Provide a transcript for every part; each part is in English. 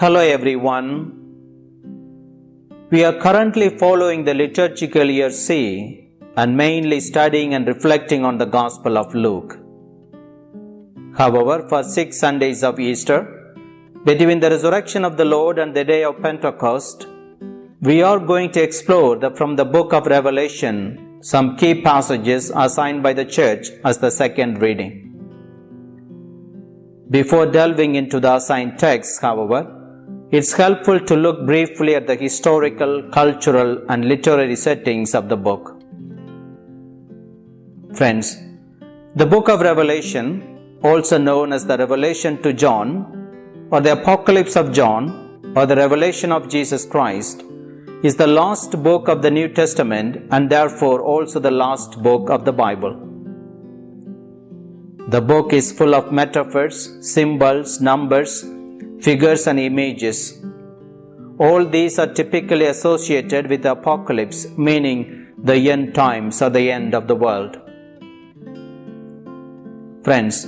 Hello everyone. We are currently following the liturgical year C and mainly studying and reflecting on the Gospel of Luke. However, for six Sundays of Easter, between the resurrection of the Lord and the day of Pentecost, we are going to explore the, from the book of Revelation some key passages assigned by the church as the second reading. Before delving into the assigned texts, however, it's helpful to look briefly at the historical, cultural, and literary settings of the book. Friends, the book of Revelation, also known as the Revelation to John, or the Apocalypse of John, or the Revelation of Jesus Christ, is the last book of the New Testament and therefore also the last book of the Bible. The book is full of metaphors, symbols, numbers, figures, and images. All these are typically associated with the apocalypse, meaning the end times or the end of the world. Friends,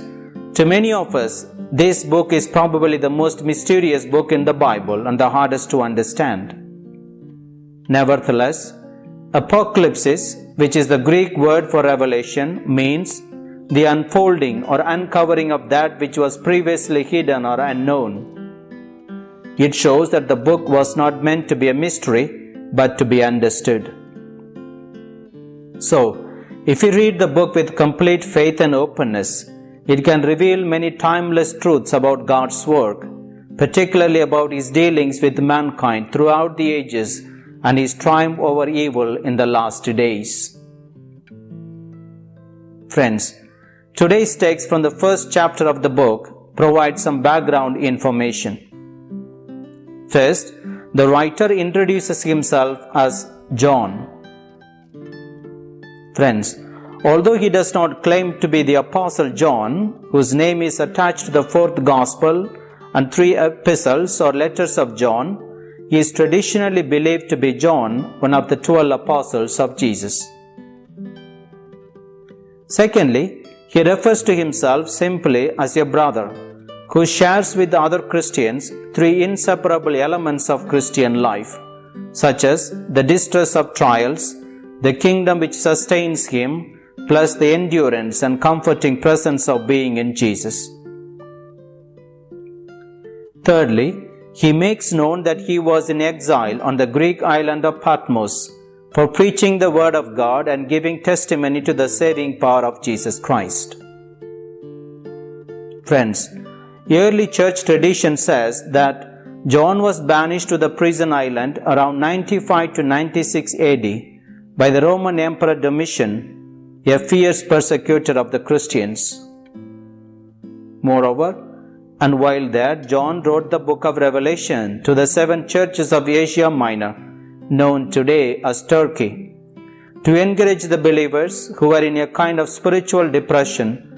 to many of us, this book is probably the most mysterious book in the Bible and the hardest to understand. Nevertheless, apocalypse, which is the Greek word for revelation, means the unfolding or uncovering of that which was previously hidden or unknown. It shows that the book was not meant to be a mystery, but to be understood. So, if we read the book with complete faith and openness, it can reveal many timeless truths about God's work, particularly about His dealings with mankind throughout the ages and His triumph over evil in the last days. Friends, today's text from the first chapter of the book provides some background information. First, the writer introduces himself as John. Friends, although he does not claim to be the Apostle John, whose name is attached to the fourth Gospel and three epistles or letters of John, he is traditionally believed to be John, one of the twelve apostles of Jesus. Secondly, he refers to himself simply as a brother who shares with other Christians three inseparable elements of Christian life, such as the distress of trials, the kingdom which sustains him, plus the endurance and comforting presence of being in Jesus. Thirdly, he makes known that he was in exile on the Greek island of Patmos for preaching the word of God and giving testimony to the saving power of Jesus Christ. Friends, early church tradition says that John was banished to the prison island around 95 to 96 AD by the Roman Emperor Domitian, a fierce persecutor of the Christians. Moreover, and while there, John wrote the book of Revelation to the seven churches of Asia Minor, known today as Turkey, to encourage the believers who were in a kind of spiritual depression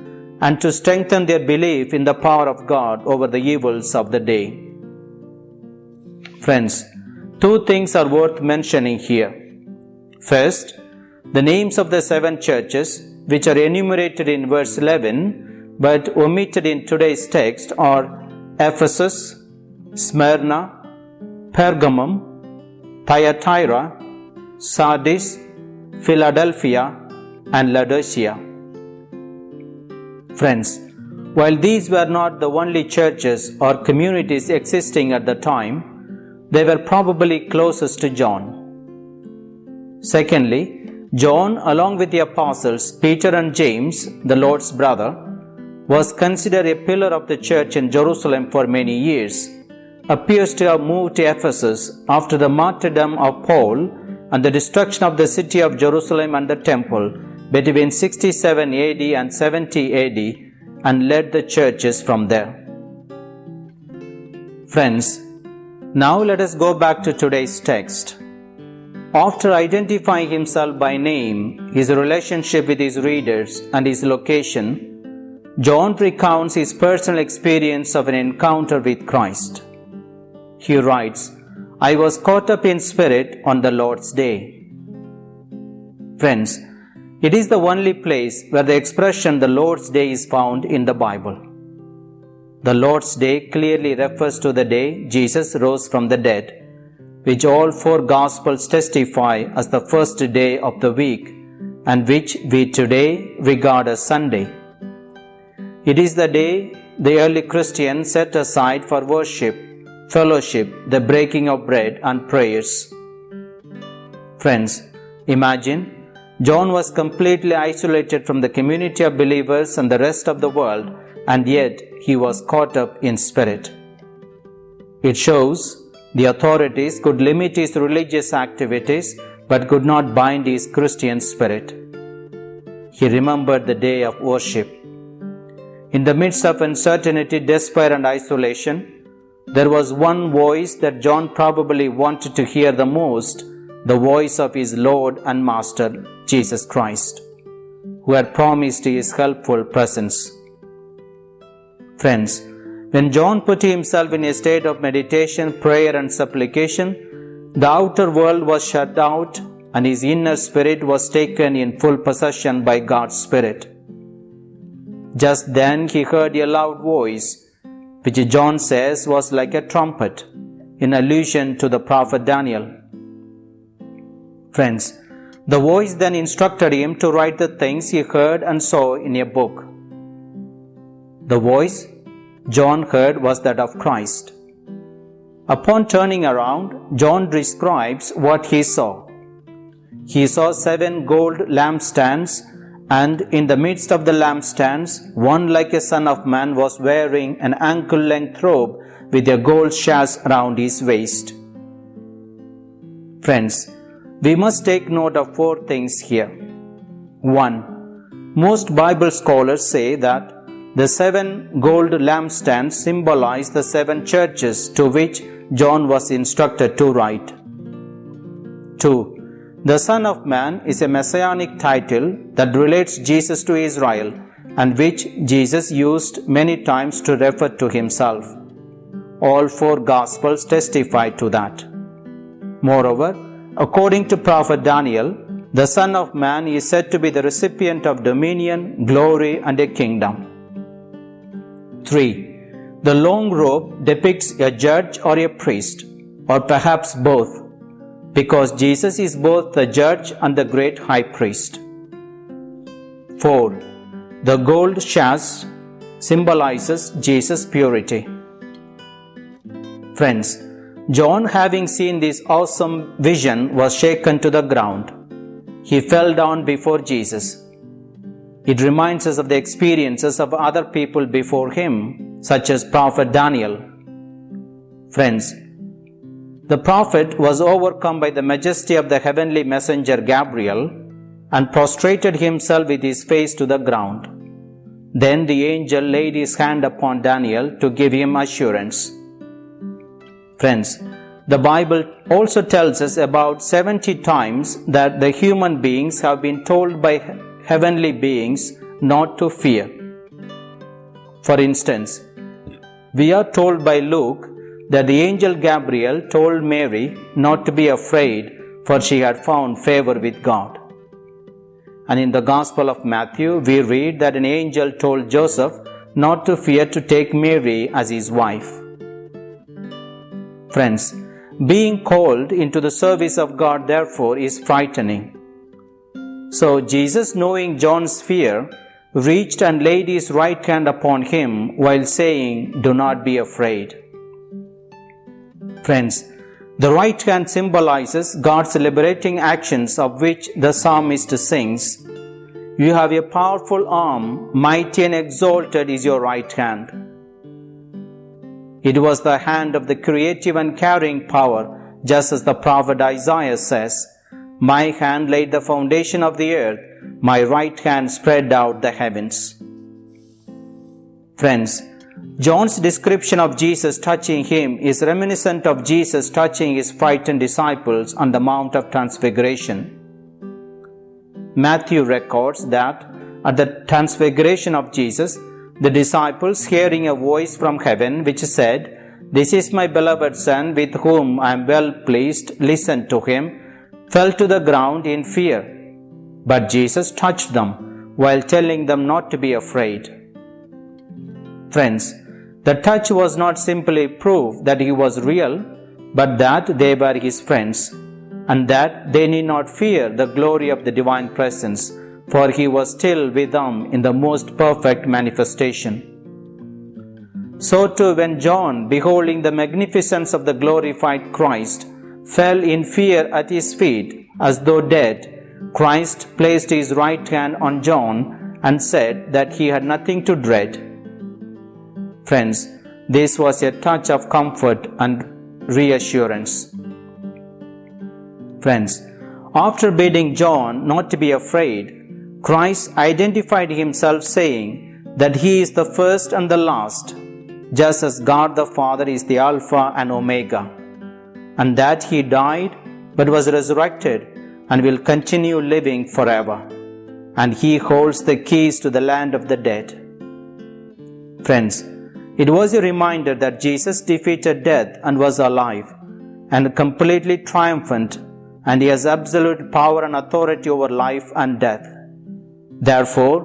and to strengthen their belief in the power of God over the evils of the day. Friends, two things are worth mentioning here. First, the names of the seven churches, which are enumerated in verse 11 but omitted in today's text, are Ephesus, Smyrna, Pergamum, Thyatira, Sardis, Philadelphia, and Laodicea. Friends, while these were not the only churches or communities existing at the time, they were probably closest to John. Secondly, John, along with the apostles Peter and James, the Lord's brother, was considered a pillar of the church in Jerusalem for many years, appears to have moved to Ephesus after the martyrdom of Paul and the destruction of the city of Jerusalem and the temple between 67 AD and 70 AD and led the churches from there. Friends, now let us go back to today's text. After identifying himself by name, his relationship with his readers, and his location, John recounts his personal experience of an encounter with Christ. He writes, I was caught up in spirit on the Lord's day. Friends, it is the only place where the expression the Lord's Day is found in the Bible. the Lord's Day clearly refers to the day Jesus rose from the dead, which all four Gospels testify as the first day of the week and which we today regard as Sunday. It is the day the early Christians set aside for worship, fellowship, the breaking of bread, and prayers. Friends, imagine John was completely isolated from the community of believers and the rest of the world, and yet he was caught up in spirit. It shows the authorities could limit his religious activities but could not bind his Christian spirit. He remembered the day of worship. In the midst of uncertainty, despair, and isolation, there was one voice that John probably wanted to hear the most the voice of his Lord and Master, Jesus Christ, who had promised his helpful presence. Friends, when John put himself in a state of meditation, prayer, and supplication, the outer world was shut out and his inner spirit was taken in full possession by God's Spirit. Just then he heard a loud voice, which John says was like a trumpet, in allusion to the prophet Daniel. Friends, the voice then instructed him to write the things he heard and saw in a book. The voice John heard was that of Christ. Upon turning around, John describes what he saw. He saw seven gold lampstands, and in the midst of the lampstands, one like a son of man was wearing an ankle length robe with a gold sash around his waist. Friends, we must take note of four things here. 1. Most Bible scholars say that the seven gold lampstands symbolize the seven churches to which John was instructed to write. 2. The Son of Man is a messianic title that relates Jesus to Israel and which Jesus used many times to refer to himself. All four Gospels testify to that. Moreover, According to prophet Daniel, the Son of Man is said to be the recipient of dominion, glory, and a kingdom. 3. The long robe depicts a judge or a priest, or perhaps both, because Jesus is both the judge and the great high priest. 4. The gold sash symbolizes Jesus' purity. Friends, John, having seen this awesome vision, was shaken to the ground. He fell down before Jesus. It reminds us of the experiences of other people before him, such as Prophet Daniel. Friends, the prophet was overcome by the majesty of the heavenly messenger Gabriel and prostrated himself with his face to the ground. Then the angel laid his hand upon Daniel to give him assurance. Friends, the Bible also tells us about 70 times that the human beings have been told by heavenly beings not to fear. For instance, we are told by Luke that the angel Gabriel told Mary not to be afraid, for she had found favor with God. And in the Gospel of Matthew, we read that an angel told Joseph not to fear to take Mary as his wife. Friends, being called into the service of God, therefore, is frightening. So, Jesus, knowing John's fear, reached and laid his right hand upon him while saying, Do not be afraid. Friends, the right hand symbolizes God's liberating actions of which the psalmist sings, You have a powerful arm, mighty and exalted is your right hand. It was the hand of the creative and carrying power, just as the prophet Isaiah says, My hand laid the foundation of the earth, my right hand spread out the heavens. Friends, John's description of Jesus touching him is reminiscent of Jesus touching his frightened disciples on the Mount of Transfiguration. Matthew records that at the transfiguration of Jesus, the disciples, hearing a voice from heaven which said, This is my beloved Son, with whom I am well pleased, listen to him, fell to the ground in fear. But Jesus touched them while telling them not to be afraid. Friends, The touch was not simply proof that he was real, but that they were his friends, and that they need not fear the glory of the divine presence, for he was still with them in the most perfect manifestation. So too, when John, beholding the magnificence of the glorified Christ, fell in fear at his feet as though dead, Christ placed his right hand on John and said that he had nothing to dread. Friends, this was a touch of comfort and reassurance. Friends, after bidding John not to be afraid, Christ identified himself saying that he is the first and the last, just as God the Father is the Alpha and Omega, and that he died but was resurrected and will continue living forever, and he holds the keys to the land of the dead. Friends, it was a reminder that Jesus defeated death and was alive and completely triumphant, and he has absolute power and authority over life and death. Therefore,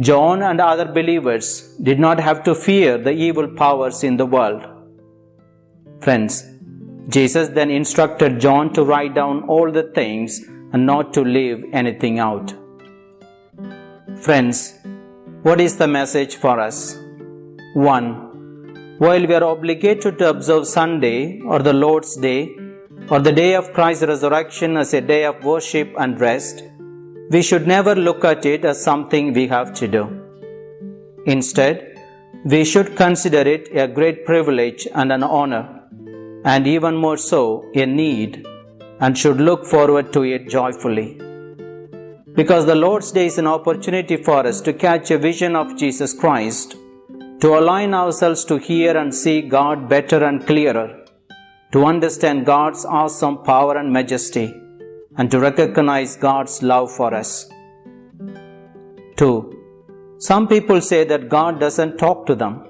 John and other believers did not have to fear the evil powers in the world. Friends, Jesus then instructed John to write down all the things and not to leave anything out. Friends, what is the message for us? 1. While we are obligated to observe Sunday or the Lord's Day or the day of Christ's resurrection as a day of worship and rest, we should never look at it as something we have to do. Instead, we should consider it a great privilege and an honor, and even more so, a need, and should look forward to it joyfully. Because the Lord's Day is an opportunity for us to catch a vision of Jesus Christ, to align ourselves to hear and see God better and clearer, to understand God's awesome power and majesty and to recognize God's love for us. 2. Some people say that God doesn't talk to them.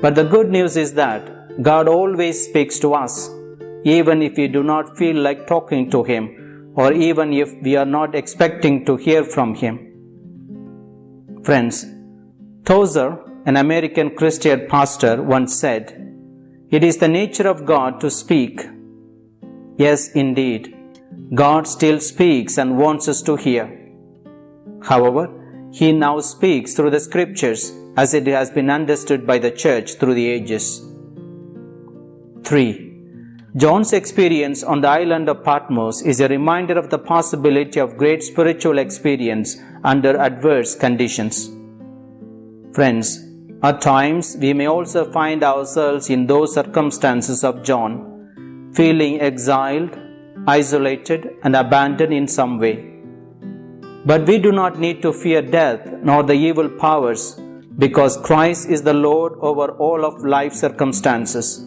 But the good news is that God always speaks to us, even if we do not feel like talking to Him, or even if we are not expecting to hear from Him. Friends, Tozer, an American Christian pastor, once said, It is the nature of God to speak. Yes, indeed. God still speaks and wants us to hear. However, He now speaks through the Scriptures as it has been understood by the Church through the ages. 3. John's experience on the island of Patmos is a reminder of the possibility of great spiritual experience under adverse conditions. Friends, at times we may also find ourselves in those circumstances of John, feeling exiled isolated, and abandoned in some way. But we do not need to fear death nor the evil powers because Christ is the Lord over all of life circumstances.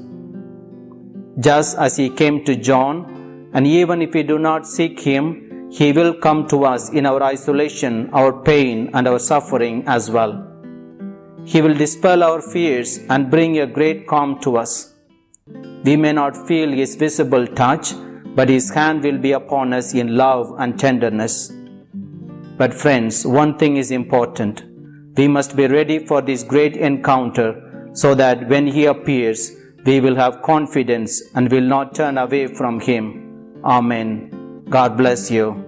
Just as He came to John, and even if we do not seek Him, He will come to us in our isolation, our pain, and our suffering as well. He will dispel our fears and bring a great calm to us. We may not feel His visible touch, but His hand will be upon us in love and tenderness. But, friends, one thing is important. We must be ready for this great encounter so that when He appears, we will have confidence and will not turn away from Him. Amen. God bless you.